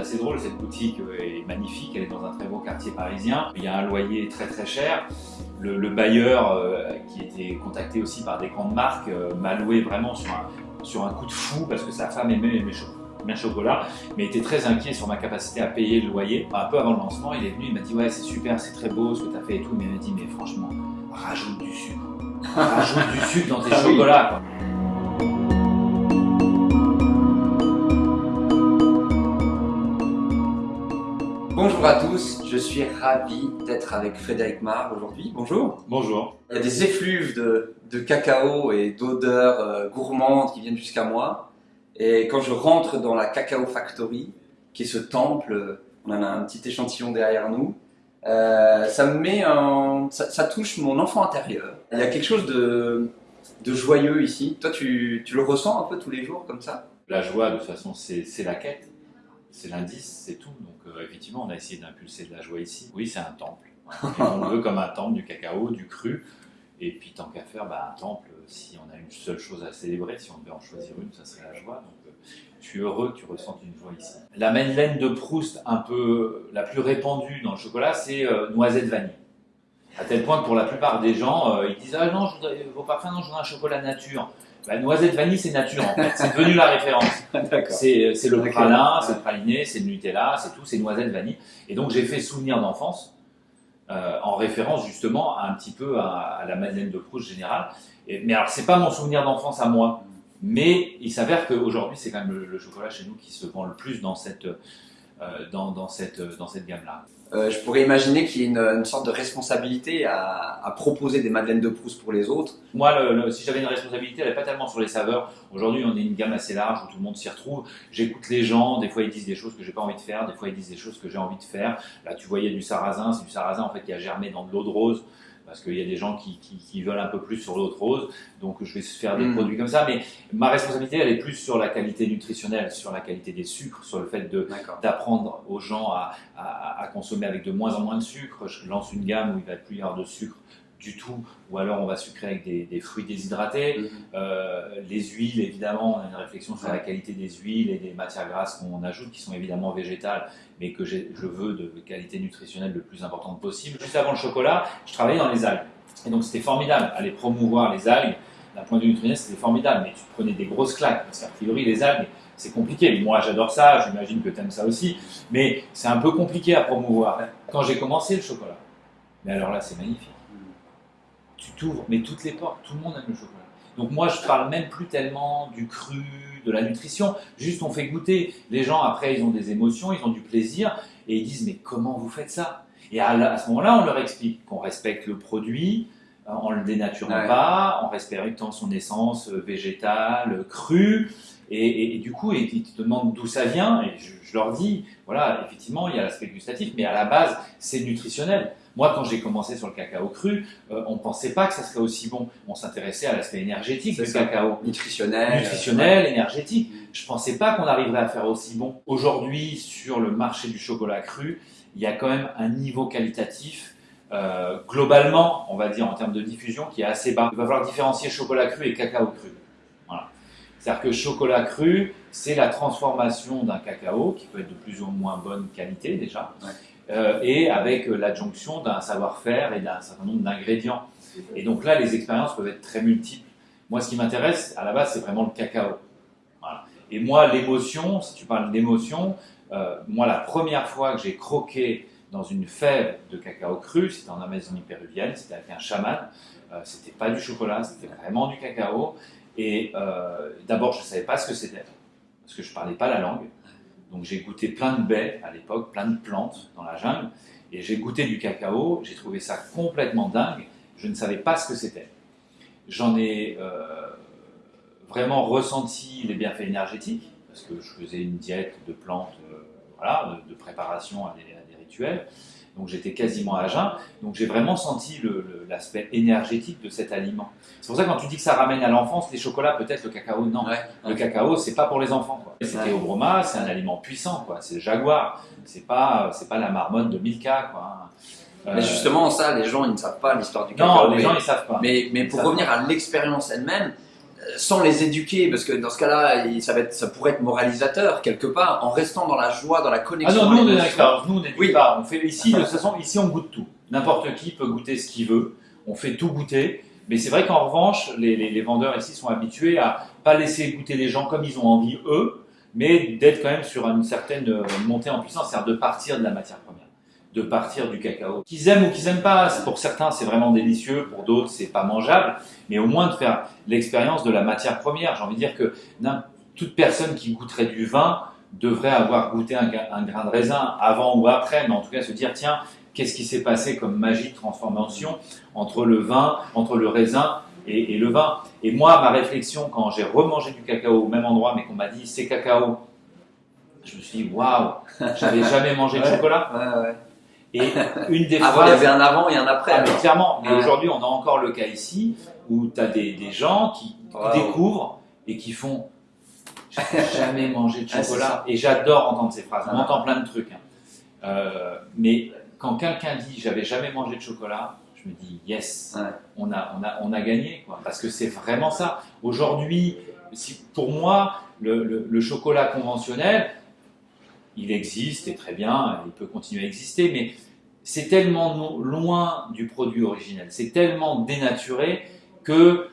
assez drôle, cette boutique est magnifique, elle est dans un très beau quartier parisien. Il y a un loyer très très cher. Le, bailleur, euh, qui était contacté aussi par des grandes marques, euh, m'a loué vraiment sur un, sur un coup de fou parce que sa femme aimait mes, mes chocolats, mais était très inquiet sur ma capacité à payer le loyer. Un peu avant le lancement, il est venu, il m'a dit ouais c'est super, c'est très beau ce que tu as fait et tout, mais il m'a dit mais franchement, rajoute du sucre. rajoute du sucre dans tes ah chocolats. Bonjour à tous, je suis ravi d'être avec Frédéric Mar aujourd'hui. Bonjour. Bonjour. Il y a des effluves de, cacao et d'odeurs euh, gourmandes qui viennent jusqu'à moi. Et quand je rentre dans la Cacao Factory, qui est ce temple, on en a un petit échantillon derrière nous, euh, ça me met un, ça, touche mon enfant intérieur. Il y a quelque chose de, de joyeux ici. Toi, tu, tu le ressens un peu tous les jours comme ça? La joie, de toute façon, c'est la quête c'est l'indice, c'est tout. Donc euh, effectivement, on a essayé d'impulser de la joie ici. Oui, c'est un temple. on le veut comme un temple du cacao, du cru. Et puis tant qu'à faire, bah, un temple, si on a une seule chose à célébrer, si on devait en choisir une, ça serait la joie. Donc euh, je suis heureux que tu ressentes une joie ici. La madeleine de Proust, un peu la plus répandue dans le chocolat, c'est euh, noisette vanille. À tel point que pour la plupart des gens, ils disent Ah non, je voudrais, vos parfums, non, je voudrais un chocolat nature. La noisette vanille, c'est nature en fait. C'est devenu la référence. c'est le pralin, c'est le praliné, c'est le Nutella, c'est tout, c'est noisette vanille. Et donc j'ai fait souvenir d'enfance euh, en référence justement un petit peu à, la madeleine de Proust générale. mais alors c'est pas mon souvenir d'enfance à moi, mais il s'avère qu'aujourd'hui c'est quand même le, chocolat chez nous qui se vend le plus dans cette euh, dans, dans, cette dans cette gamme là. Euh, je pourrais imaginer qu'il y ait une, sorte de responsabilité à, proposer des madeleines de Proust pour les autres. Moi, si j'avais une responsabilité, elle n'est pas tellement sur les saveurs. Aujourd'hui, on est une gamme assez large où tout le monde s'y retrouve. J'écoute les gens, des fois ils disent des choses que j'ai pas envie de faire, des fois ils disent des choses que j'ai envie de faire. Là, tu voyais du sarrasin, c'est du sarrasin en fait qui a germé dans de l'eau de rose parce qu'il y a des gens qui, qui, veulent un peu plus sur l'autre rose, donc je vais faire des hmm. produits comme ça, mais ma responsabilité, elle est plus sur la qualité nutritionnelle, sur la qualité des sucres, sur le fait d'apprendre aux gens à, à, consommer avec de moins en moins de sucre. Je lance une gamme où il va plus y avoir de sucre du tout, ou alors on va sucrer avec des, fruits déshydratés. Mhm. Euh, les huiles, évidemment, on a une réflexion sur la qualité des huiles et des matières grasses qu'on ajoute, qui sont évidemment végétales, mais que je veux de qualité nutritionnelle le plus importante possible. Juste avant le chocolat, je travaillais dans les algues. Et donc c'était formidable, aller promouvoir les algues, d'un point de vue nutritionnel, c'était formidable, mais tu prenais des grosses claques, parce qu'a priori, les algues, c'est compliqué. Moi, j'adore ça, j'imagine que tu aimes ça aussi, mais c'est un peu compliqué à promouvoir. Quand j'ai commencé le chocolat, mais alors là, c'est magnifique tu t'ouvres, mais toutes les portes, tout le monde aime le chocolat. Donc moi, je parle même plus tellement du cru, de la nutrition. Juste, on fait goûter. Les gens, après, ils ont des émotions, ils ont du plaisir, et ils disent, mais comment vous faites ça? Et à, ce moment-là, on leur explique qu'on respecte le produit, en le dénaturant pas, en respectant son essence végétale, crue. Et, du coup, ils te demandent d'où ça vient, et je, je, leur dis, voilà, effectivement, il y a l'aspect gustatif, mais à la base, c'est nutritionnel. Moi, quand j'ai commencé sur le cacao cru, euh, on ne pensait pas que ça serait aussi bon. On s'intéressait à l'aspect énergétique du cacao. Nutritionnel. Nutritionnel, énergétique. Je ne pensais pas qu'on arriverait à faire aussi bon. Aujourd'hui, sur le marché du chocolat cru, il y a quand même un niveau qualitatif euh, globalement, on va dire en termes de diffusion, qui est assez bas. Il va falloir différencier chocolat cru et cacao cru. C'est-à-dire que chocolat cru, c'est la transformation d'un cacao qui peut être de plus ou moins bonne qualité déjà, euh, et avec l'adjonction d'un savoir-faire et d'un certain nombre d'ingrédients. Et donc là, les expériences peuvent être très multiples. Moi, ce qui m'intéresse, à la base, c'est vraiment le cacao. Et moi, l'émotion, si tu parles d'émotion, euh, moi, la première fois que j'ai croqué dans une fève de cacao cru, c'était en Amazonie péruvienne, c'était avec un chaman, euh, c'était pas du chocolat, c'était vraiment du cacao. Et euh, d'abord, je ne savais pas ce que c'était, parce que je ne parlais pas la langue. Donc j'ai goûté plein de baies à l'époque, plein de plantes dans la jungle, et j'ai goûté du cacao, j'ai trouvé ça complètement dingue, je ne savais pas ce que c'était. J'en ai euh, vraiment ressenti les bienfaits énergétiques, parce que je faisais une diète de plantes, euh, voilà, de, préparation à des, rituels, donc j'étais quasiment à jeun, donc j'ai vraiment senti l'aspect énergétique de cet aliment. C'est pour ça que quand tu dis que ça ramène à l'enfance, les chocolats, peut-être le cacao, non. Le cacao, c'est pas pour les enfants. C'était au Broma, c'est un aliment puissant, quoi. C'est le jaguar. C'est pas, pas la marmotte de Milka, quoi. Euh, mais justement, ça, les gens, ils ne savent pas l'histoire du cacao. Non, les gens, ils savent pas. Mais, mais pour revenir à l'expérience elle-même, sans les éduquer, parce que dans ce cas-là, ça, pourrait être moralisateur quelque part, en restant dans la joie, dans la Ah connexion. non, nous on est l'expérience, nous on n'éduque Oui. pas. On fait ici, de toute façon, ici on goûte tout. N'importe qui peut goûter ce qu'il veut. On fait tout goûter. Mais c'est vrai qu'en revanche, les, les- les vendeurs ici sont habitués à pas laisser goûter les gens comme ils ont envie eux, mais d'être quand même sur une certaine euh, montée en puissance, c'est-à-dire de partir de la matière première, de partir du cacao. Qu'ils aiment ou qu'ils aiment pas, pour certains c'est vraiment délicieux, pour d'autres c'est pas mangeable, mais au moins de faire l'expérience de la matière première. J'ai envie de dire que toute personne qui goûterait du vin devrait avoir goûté un, gra- un grain de raisin avant ou après, mais en tout cas se dire tiens, qu'est-ce qui s'est passé comme magie de transformation entre le vin, entre le raisin et, et le vin? Et moi, ma réflexion quand j'ai remangé du cacao au même endroit, mais qu'on m'a dit c'est cacao, je me suis dit waouh, j'avais jamais mangé de Ouais. chocolat. Ouais, ouais. Et une des Avant, il y phrases avait un avant et un après. ah, mais clairement, mais Ouais. aujourd'hui, on a encore le cas ici où tu as des, des gens qui Wow. découvrent et qui font jamais mangé de Ah, chocolat. et j'adore entendre ces phrases. On Ah. entend plein de trucs. hein. Euh, mais quand quelqu'un dit J'avais jamais mangé de chocolat, je me dis Yes, Ouais. on, a, on, a, on a gagné. Quoi, parce que c'est vraiment ça. Aujourd'hui, si, pour moi, le, le- le chocolat conventionnel, il existe et très bien, il peut continuer à exister, mais c'est tellement loin du produit originel, c'est tellement dénaturé que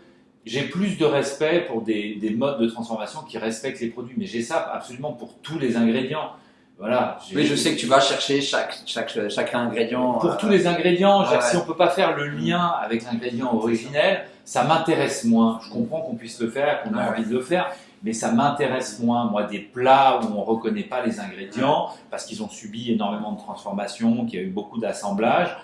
j'ai plus de respect pour des, des modes de transformation qui respectent les produits. Mais j'ai ça absolument pour tous les ingrédients. Voilà. Oui, je sais que tu vas chercher chaque, chaque, chaque ingrédient. Pour euh, tous les ingrédients, ouais. si on peut pas faire le lien avec l'ingrédient originel, ça m'intéresse moins. Je comprends qu'on puisse le faire, qu'on a envie de le faire, mais ça m'intéresse moins. Moi, des plats où on reconnaît pas les ingrédients parce qu'ils ont subi énormément de transformations, qu'il y a eu beaucoup d'assemblages.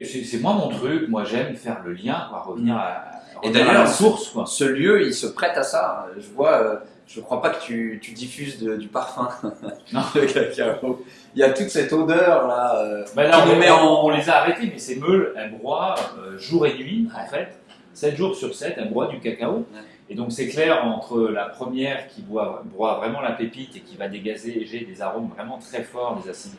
C'est moi mon truc. Moi, j'aime faire le lien, quoi, revenir à, Et d'ailleurs, la source, quoi. Ce lieu, il se prête à ça. Je vois, euh, je crois pas que tu, tu diffuses de- du parfum Non. de cacao. Il y a toute cette odeur là. euh, Bah là, on, nous met en- on les a arrêtés, mais ces meules, elles broient euh, jour et nuit, en fait. 7 jours sur 7, elles broient du cacao. Ouais. Et donc, c'est clair entre la première qui boit, broie vraiment la pépite et qui va dégager des arômes vraiment très forts, des acides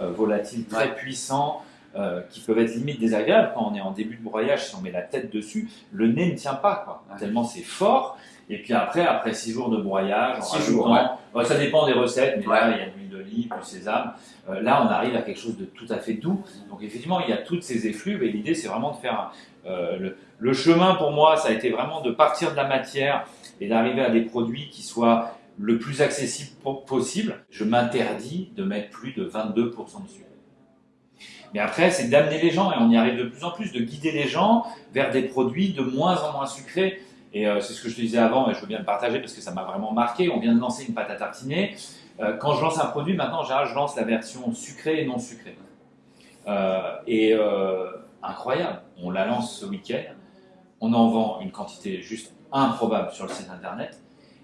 euh, volatiles très Ouais. puissants, euh, qui peuvent être limite désagréables quand on est en début de broyage, si on met la tête dessus, le nez ne tient pas, quoi. Ouais. Tellement c'est fort. Et puis après, après 6 jours de broyage, en Six jours, ouais. Bon, ça dépend des recettes, mais là, il y a de l'huile d'olive, du sésame. Euh, là, on arrive à quelque chose de tout à fait doux. Donc, effectivement, il y a toutes ces effluves et l'idée, c'est vraiment de faire. euh, le, le chemin pour moi, ça a été vraiment de partir de la matière et d'arriver à des produits qui soient le plus accessibles po- possible. Je m'interdis de mettre plus de 22% de sucre. Mais après, c'est d'amener les gens, et on y arrive de plus en plus, de guider les gens vers des produits de moins en moins sucrés. Et euh, c'est ce que je te disais avant, et je veux bien le partager parce que ça m'a vraiment marqué. On vient de lancer une pâte à tartiner. Euh, quand je lance un produit, maintenant, en je lance la version sucrée et non sucrée. Euh, et euh, incroyable, on la lance ce week-end. On en vend une quantité juste improbable sur le site internet.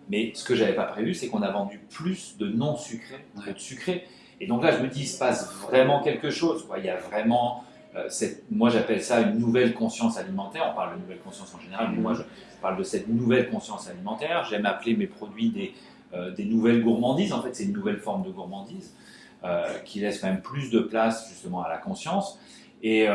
Mais ce que j'avais pas prévu, c'est qu'on a vendu plus de non sucrés que de sucrés. Et donc là, je me dis, il se passe vraiment quelque chose. Quoi. Il y a vraiment, euh, cette, moi j'appelle ça une nouvelle conscience alimentaire. On parle de nouvelle conscience en général, mais moi je parle de cette nouvelle conscience alimentaire. J'aime appeler mes produits des, euh, des nouvelles gourmandises. En fait, c'est une nouvelle forme de gourmandise euh, qui laisse quand même plus de place justement à la conscience. Et,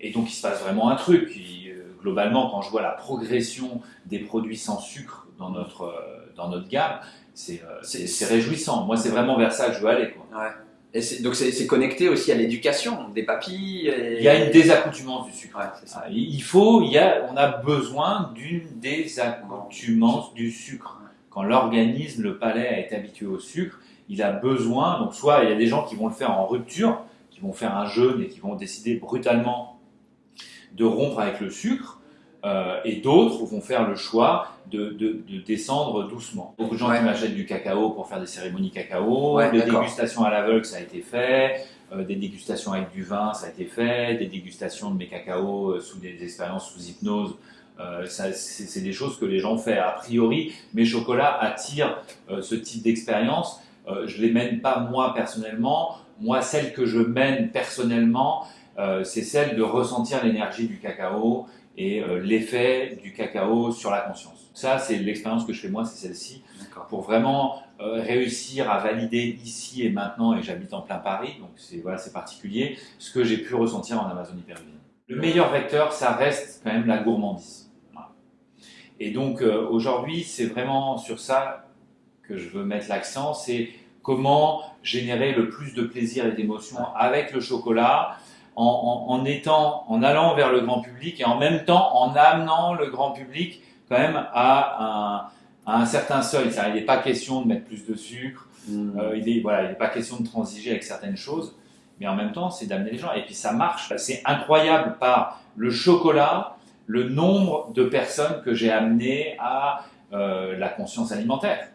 et donc, il se passe vraiment un truc. Il- globalement, quand je vois la progression des produits sans sucre dans notre, euh, dans notre gamme, c'est euh, c'est- réjouissant. Moi, c'est vraiment vers ça que je veux aller. Quoi. Ouais. Et donc c'est connecté aussi à l'éducation des papilles. et- Il y a une désaccoutumance du sucre. Ouais, c'est ça. Il faut, il y a, on a besoin d'une désaccoutumance du sucre. Quand l'organisme, le palais été habitué au sucre, il a besoin, donc soit il y a des gens qui vont le faire en rupture, qui vont faire un jeûne et qui vont décider brutalement de rompre avec le sucre, euh, et d'autres vont faire le choix de, de- de descendre doucement. Beaucoup de gens Ouais. qui m'achètent du cacao pour faire des cérémonies cacao, Ouais, des dégustations à l'aveugle, ça a été fait, euh, des dégustations avec du vin, ça a été fait, des dégustations de mes cacaos euh, sous des expériences sous hypnose. euh, c'est des choses que les gens font. A priori, mes chocolats attirent euh, ce type d'expérience. Euh, je les mène pas moi personnellement. Moi, celle que je mène personnellement, c'est celle de ressentir l'énergie du cacao et euh, l'effet du cacao sur la conscience. Ça, c'est l'expérience que je fais moi, c'est celle-ci pour vraiment euh, réussir à valider ici et maintenant, et j'habite en plein Paris, donc c'est voilà, c'est particulier, ce que j'ai pu ressentir en Amazonie péruvienne. Le meilleur vecteur, ça reste quand même la gourmandise. Voilà. Et donc euh, aujourd'hui, c'est vraiment sur ça que je veux mettre l'accent, c'est comment générer le plus de plaisir et d'émotion avec le chocolat, en, étant, en allant vers le grand public et en même temps en amenant le grand public quand même à un, certain seuil. Il n'est pas question de mettre plus de sucre, euh, il n'est voilà, pas question de transiger avec certaines choses, mais en même temps, c'est d'amener les gens. Et puis ça marche. C'est incroyable par le chocolat, le nombre de personnes que j'ai amenées à euh, la conscience alimentaire.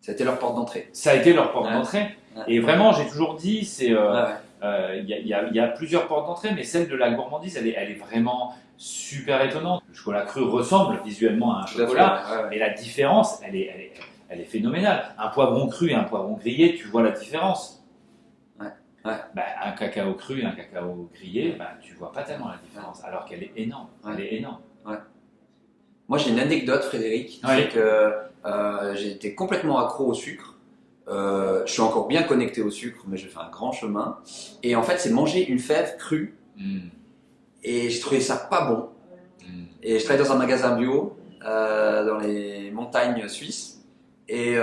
Ça a été leur porte d'entrée. Ça a été leur porte d'entrée. Et vraiment, j'ai toujours dit, c'est euh, euh, il y, a plusieurs portes d'entrée, mais celle de la gourmandise, elle est, elle est, vraiment super étonnante. Le chocolat cru ressemble visuellement à un chocolat, mais la différence, elle est, elle, est, elle est, phénoménale. Un poivron cru et un poivron grillé, tu vois la différence. Bah, un cacao cru et un cacao grillé, bah, tu vois pas tellement la différence, alors qu'elle est énorme. Elle est énorme. Moi, j'ai une anecdote, Frédéric, c'est que euh, été complètement accro au sucre. Euh, je suis encore bien connecté au sucre, mais je fais un grand chemin. Et en fait, c'est manger une fève crue. Hmm. Et j'ai trouvé ça pas bon. Hmm. Et je travaille dans un magasin bio euh, dans les montagnes suisses. Et,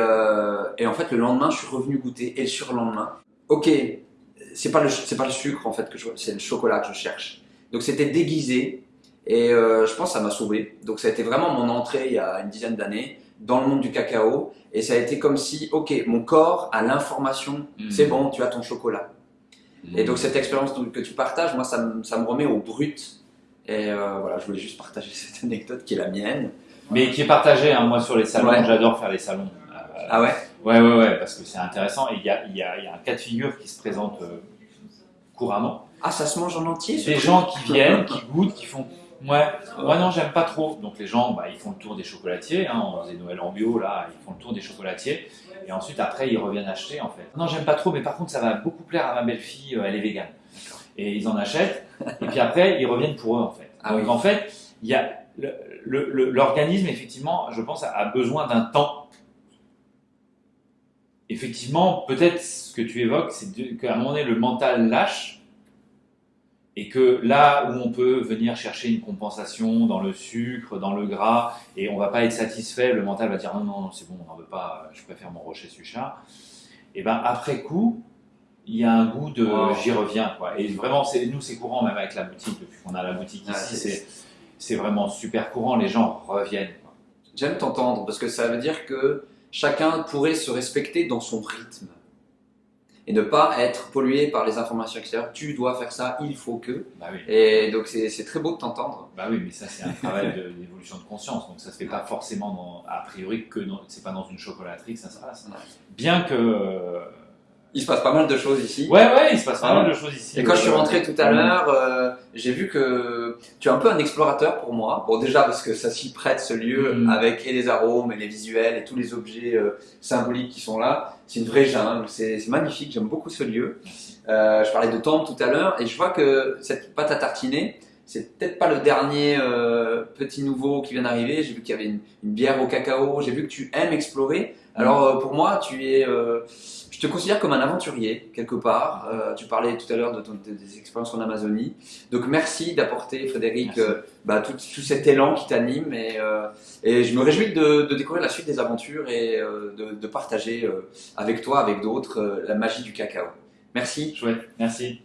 et, en fait, le lendemain, je suis revenu goûter. Et le surlendemain, ok, c'est pas le pas le sucre en fait que je c'est le chocolat que je cherche. Donc c'était déguisé et je pense que ça m'a sauvé. Donc ça a été vraiment mon entrée il y a une dizaine d'années dans le monde du cacao. Et ça a été comme si, ok, mon corps a l'information, mm. c'est bon, tu as ton chocolat. Et donc cette expérience que tu partages, moi, ça, me, ça me remet au brut. Et euh, voilà, je voulais juste partager cette anecdote qui est la mienne. Mais qui est partagée, hein, moi, sur les salons. J'adore faire les salons. Euh, ah ouais? Ouais, ouais, ouais, parce que c'est intéressant. Et il y a, y, a, y a, un cas de figure qui se présente euh, couramment. Ah, ça se mange en entier Des gens qui viennent, qui goûtent, qui font Ouais, moi non, j'aime pas trop. Donc les gens, bah, ils font le tour des chocolatiers. Hein, on faisait Noël en bio, là, ils font le tour des chocolatiers. Et ensuite, après, ils reviennent acheter, en fait. Non, j'aime pas trop, mais par contre, ça va beaucoup plaire à ma belle-fille, euh, elle est végane. Et ils en achètent. et puis après, ils reviennent pour eux, en fait. Ah Donc en fait, il y a l'organisme, effectivement, je pense, a besoin d'un temps. Effectivement, peut-être ce que tu évoques, c'est qu'à un moment donné, le mental lâche et que là où on peut venir chercher une compensation dans le sucre, dans le gras, et on va pas être satisfait, le mental va dire non, non, c'est bon, on n'en veut pas, je préfère mon rocher suchat. Et ben après coup, il y a un goût de j'y reviens. Quoi. Et vraiment, nous, c'est courant, même avec la boutique, depuis qu'on a la boutique ici, c'est vraiment super courant, les gens reviennent. J'aime t'entendre, parce que ça veut dire que chacun pourrait se respecter dans son rythme et ne pas être pollué par les informations extérieures. Tu dois faire ça, il faut que. Bah oui. Et donc c'est très beau de t'entendre. Bah oui, mais ça c'est un travail d'évolution de, conscience, donc ça se fait pas forcément a priori que c'est pas dans une chocolaterie que ça se passe. Bien que euh, il se passe pas mal de choses ici. Ouais, ouais, il se passe pas mal de choses ici. Et quand je suis rentré tout à l'heure, euh, j'ai vu que tu es un peu un explorateur pour moi. Bon, déjà parce que ça s'y prête ce lieu mm. avec et les arômes et les visuels et tous les objets euh, symboliques qui sont là. C'est une vraie jungle, c'est magnifique, j'aime beaucoup ce lieu. Euh, je parlais de temple tout à l'heure et je vois que cette pâte à tartiner, c'est peut-être pas le dernier euh, petit nouveau qui vient d'arriver. J'ai vu qu'il y avait une, une, bière au cacao. J'ai vu que tu aimes explorer. Alors euh, pour moi, tu es, euh, je te considère comme un aventurier quelque part. Tu parlais tout à l'heure de, des expériences en Amazonie. Donc merci d'apporter, Frédéric, bah, tout, tout, cet élan qui t'anime et, et, je me réjouis de, de, découvrir la suite des aventures et de, de, partager avec toi, avec d'autres, la magie du cacao. Merci. Chouette, merci.